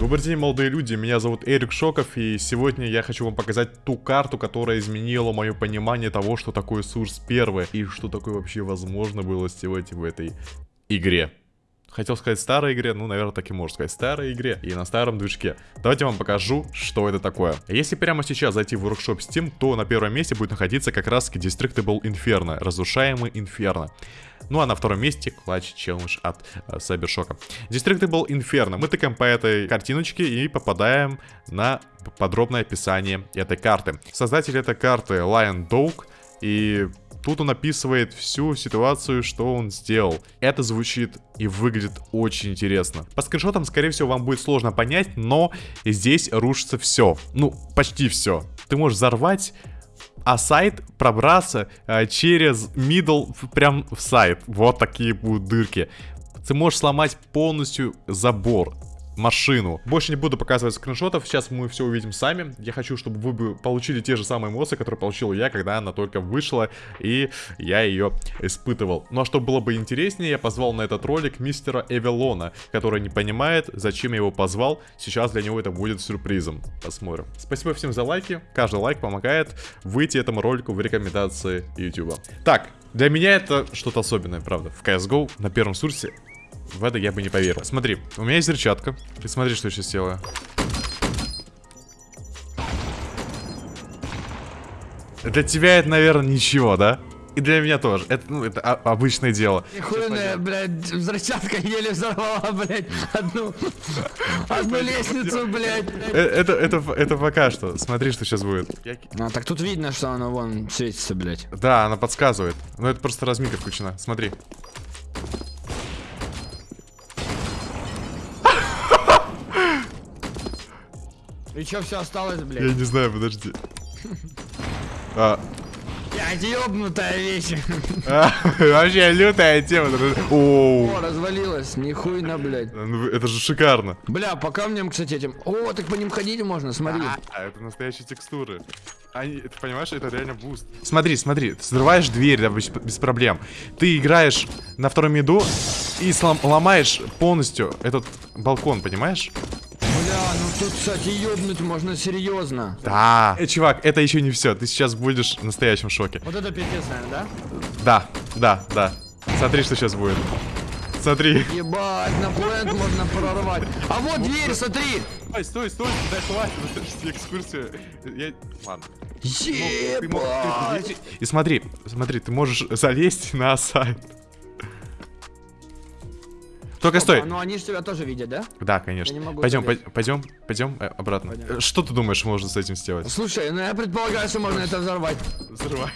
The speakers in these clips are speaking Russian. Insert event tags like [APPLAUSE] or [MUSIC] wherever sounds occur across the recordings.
Добрый день, молодые люди, меня зовут Эрик Шоков, и сегодня я хочу вам показать ту карту, которая изменила мое понимание того, что такое Сурс 1, и что такое вообще возможно было сделать в этой игре. Хотел сказать старой игре, ну, наверное, так и можно сказать, старой игре и на старом движке. Давайте я вам покажу, что это такое. Если прямо сейчас зайти в Workshop Steam, то на первом месте будет находиться как раз Destructible Inferno, разрушаемый Инферно. Ну а на втором месте Clutch Challenge от э, Cybershock. Destructible Inferno. Мы тыкаем по этой картиночке и попадаем на подробное описание этой карты. Создатель этой карты Lion Dog и Тут он описывает всю ситуацию, что он сделал. Это звучит и выглядит очень интересно. По скриншотам, скорее всего, вам будет сложно понять, но здесь рушится все. Ну, почти все. Ты можешь взорвать а сайт пробраться э, через middle прям в сайт. Вот такие будут дырки. Ты можешь сломать полностью забор машину. Больше не буду показывать скриншотов, сейчас мы все увидим сами. Я хочу, чтобы вы получили те же самые эмоции, которые получил я, когда она только вышла, и я ее испытывал. Ну а чтобы было бы интереснее, я позвал на этот ролик мистера Эвелона, который не понимает, зачем я его позвал. Сейчас для него это будет сюрпризом. Посмотрим. Спасибо всем за лайки. Каждый лайк помогает выйти этому ролику в рекомендации YouTube. Так, для меня это что-то особенное, правда. В CSGO на первом сурсе в это я бы не поверил. Смотри, у меня есть взрывчатка. Ты смотри, что я сейчас делаю. Для тебя это, наверное, ничего, да? И для меня тоже. Это, ну, это обычное дело. Нихуя, блядь, взрывчатка еле взорвала, блядь, одну, [LAUGHS] одну лестницу, блядь. Э, это, это, это пока что. Смотри, что сейчас будет. А, так тут видно, что она вон светится, блядь. Да, она подсказывает. Но это просто разминка включена. Смотри. И что все осталось, блядь? Я не знаю, подожди. А. Блядь, ёбнутая вещь. А, [LAUGHS] вообще лютая тема. О, развалилась, нихуйно, блядь. Ну, это же шикарно. Бля, по камням, кстати, этим. О, так по ним ходить можно, смотри. А, это настоящие текстуры. Они, ты понимаешь, это реально boost. Смотри, смотри, ты взрываешь дверь, да, без, без проблем. Ты играешь на втором меду и слом, ломаешь полностью этот балкон, понимаешь? Тут, кстати, ёбнуть можно серьезно. Да. Э, чувак, это еще не все. Ты сейчас будешь в настоящем шоке. Вот это пиздец, наверное, да? Да, да, да. Смотри, что сейчас будет. Смотри. Ебать, на plant можно прорвать. А вот дверь, смотри. Стой, стой, стой, дай хватит, экскурсию. Я... Ладно. Ебать. И смотри, смотри, ты можешь залезть на сайт. Только стой. Ну они же тебя тоже видят, да? Да, конечно. Пойдем, пойдем, пойдем э, обратно. Пойдем. Что ты думаешь, можно с этим сделать? Слушай, ну я предполагаю, что можно это взорвать. Взрывай.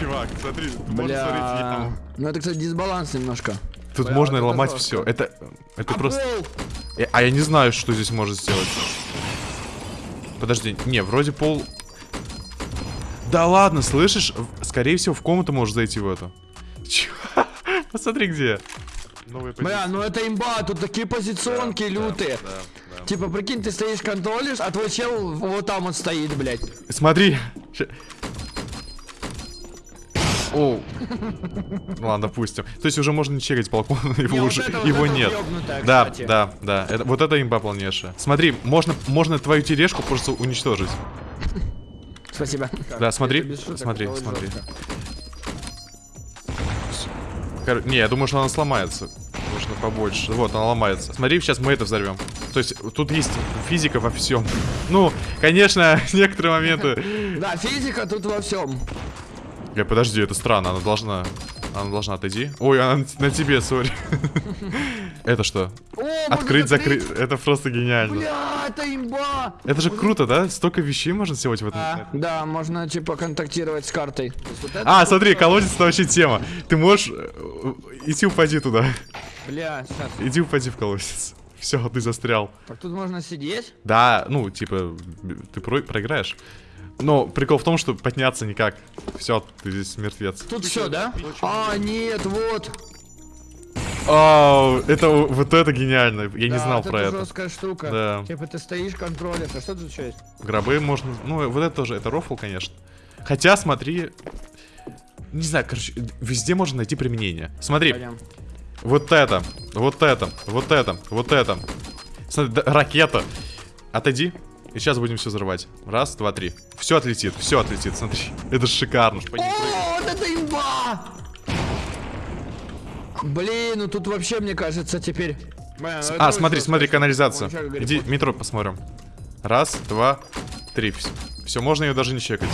Чувак, смотри, можно смотреть. Ну это, кстати, дисбаланс немножко. Тут Бля, можно вот ломать это все. Это, это а просто. Пол? А я не знаю, что здесь может сделать. Подожди, не, вроде пол. Да ладно, слышишь? Скорее всего, в комнату можешь зайти в эту. Чувак. Посмотри где. Бля, ну это имба, тут такие позиционки да, лютые. Да, да, да. Типа, прикинь, ты стоишь, контролишь, а твой чел вот там вот стоит, блядь. Смотри. О. [LAUGHS] Ладно, допустим. То есть уже можно не чекать балкон, [LAUGHS] его не, уже вот это, его вот нет. Ёбнутая, да, кстати. да, да. Это, вот это имба полнейшая. Смотри, можно, можно твою тележку просто уничтожить. Спасибо. Да, смотри, смотри, смотри. Кор... Не, я думаю, что она сломается. Нужно побольше. Вот, она ломается. Смотри, сейчас мы это взорвем. То есть, тут есть физика во всем. Ну, конечно, [LAUGHS] некоторые моменты. Да, физика тут во всем. Я подожди, это странно, она должна. Она должна отойти. Ой, она на тебе, сори. [LAUGHS] Это что? Открыть, закрыть. Это просто гениально. Бля, это имба. Это же круто, да? Столько вещей можно сделать в этом. Да, можно типа контактировать с картой. А, смотри, колодец это вообще тема. Ты можешь э, идти упади туда. Бля, сейчас. Иди упади в колодец. Все, ты застрял. Так тут можно сидеть? Да, ну, типа, ты проиграешь. Но прикол в том, что подняться никак. Все, ты здесь мертвец. Тут все, да? А, нет, вот. О, это вот это гениально. Я да, не знал про это. жесткая штука. Да. Типа ты стоишь, контролишь. А что тут еще есть? Гробы можно. Ну, вот это тоже. Это рофл, конечно. Хотя, смотри. Не знаю, короче, везде можно найти применение. Смотри. Пойдем. Вот это, вот это, вот это, вот это. Смотри, да, ракета. Отойди. И сейчас будем все взрывать. Раз, два, три. Все отлетит, все отлетит, смотри. Это шикарно. О, вот это имба! Блин, ну тут вообще, мне кажется, теперь... А, смотри, смотри, канализация. Иди, метро посмотрим. Раз, два, три. Все, можно ее даже не чекать.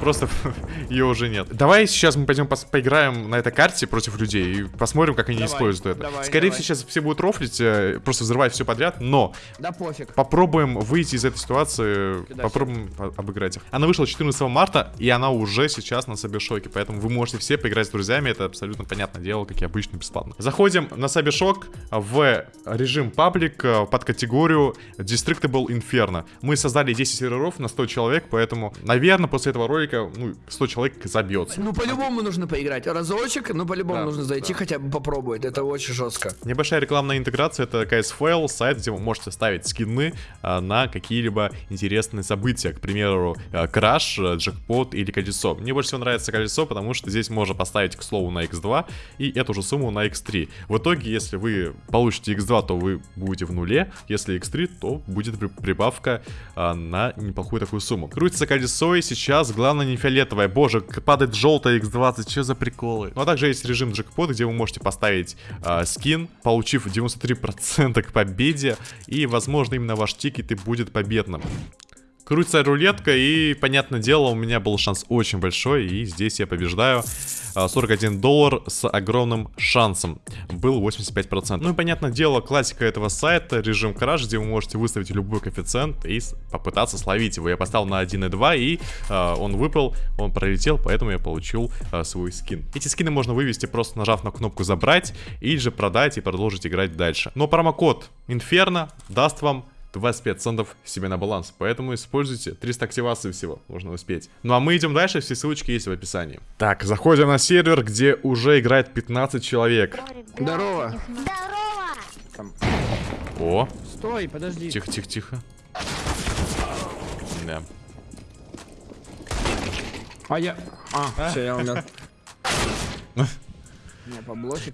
Просто [LAUGHS] ее уже нет. Давай сейчас мы пойдем поиграем на этой карте против людей и посмотрим, как они давай, используют это. Давай, Скорее всего, сейчас все будут рофлить, э, просто взрывать все подряд, но... Да пофиг. Попробуем выйти из этой ситуации, Кидай попробуем обыграть их. Она вышла 14 марта, и она уже сейчас на Сабишоке, поэтому вы можете все поиграть с друзьями, это абсолютно понятное дело, как и обычно, бесплатно. Заходим на Сабишок в режим паблик э, под категорию Destructible Inferno. Мы создали 10 серверов на 100 человек, поэтому, наверное, после этого ролика, ну, 100 человек забьется. Ну, по-любому нужно поиграть. Разочек, ну, по-любому да, нужно зайти, да. хотя бы попробовать. Это очень жестко. Небольшая рекламная интеграция, это KSFL, сайт, где вы можете ставить скины а, на какие-либо интересные события. К примеру, а, краш, а, джекпот или колесо. Мне больше всего нравится колесо, потому что здесь можно поставить, к слову, на x2 и эту же сумму на x3. В итоге, если вы получите x2, то вы будете в нуле. Если x3, то будет прибавка а, на неплохую такую сумму. Крутится колесо, и сейчас главное не фиолетовое. Боже, падает желтая X20, что за приколы? Ну а также есть режим джекпот, где вы можете поставить э, скин, получив 93% к победе. И, возможно, именно ваш тикет и будет победным. Крутится рулетка, и, понятное дело, у меня был шанс очень большой, и здесь я побеждаю. 41 а, доллар с огромным шансом. Был 85%. Ну и, понятное дело, классика этого сайта, режим краш, где вы можете выставить любой коэффициент и попытаться словить его. Я поставил на 1.2, и э, он выпал, он пролетел, поэтому я получил э, свой скин. Эти скины можно вывести, просто нажав на кнопку «Забрать», или же продать и продолжить играть дальше. Но промокод Inferno даст вам 25 центов себе на баланс. Поэтому используйте 300 активаций всего, можно успеть. Ну а мы идем дальше, все ссылочки есть в описании. Так, заходим на сервер, где уже играет 15 человек. Здорово. Здорово. О. Стой, подожди. Тихо, тихо, тихо. Да. А я... А, [LAUGHS] все, я умер.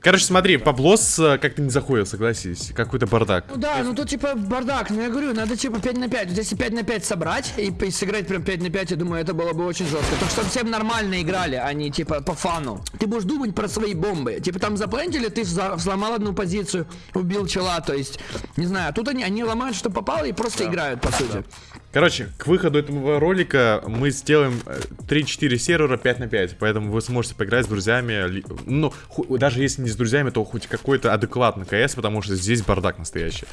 Короче, смотри, Паблос э, как-то не заходит, согласись. Какой-то бардак. Ну да, ну тут типа бардак. Ну я говорю, надо типа 5 на 5. Вот если 5 на 5 собрать и, и сыграть прям 5 на 5, я думаю, это было бы очень жестко. Так чтобы всем нормально играли, а не типа по фану. Ты будешь думать про свои бомбы. Типа там заплентили, ты сломал одну позицию, убил чела, то есть, не знаю. Тут они, они ломают, что попало и просто да. играют, по сути. Да. Короче, к выходу этого ролика мы сделаем 3-4 э, сервера 5 на 5, поэтому вы сможете поиграть с друзьями, ну, даже если не с друзьями, то хоть какой-то адекватный КС, потому что здесь бардак настоящий.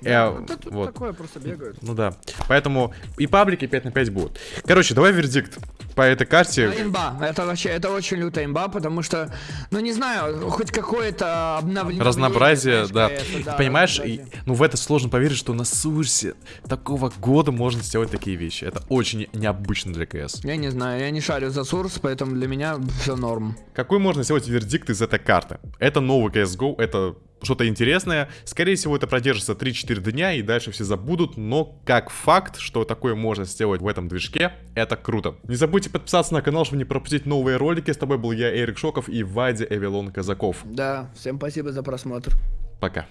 Да, э, тут вот. такое просто бегают. Ну да, поэтому и паблики 5 на 5 будут. Короче, давай вердикт по этой карте. Да, имба, это вообще, это очень лютая имба, потому что, ну не знаю, хоть какое-то обновление. Разнообразие, да. КС, да. Понимаешь, и, ну в это сложно поверить, что на Сурсе такого года можно сделать такие вещи. Это очень необычно для КС. Я не знаю, я не шарю за Сурс, поэтому для меня все норм. Какой можно сделать вердикт из этой карты? Это новый CSGO, это что-то интересное. Скорее всего, это продержится 3-4 дня, и дальше все забудут, но как факт, что такое можно сделать в этом движке, это круто. Не забудьте подписаться на канал, чтобы не пропустить новые ролики. С тобой был я, Эрик Шоков и Вадя Эвелон Казаков. Да, всем спасибо за просмотр. Пока.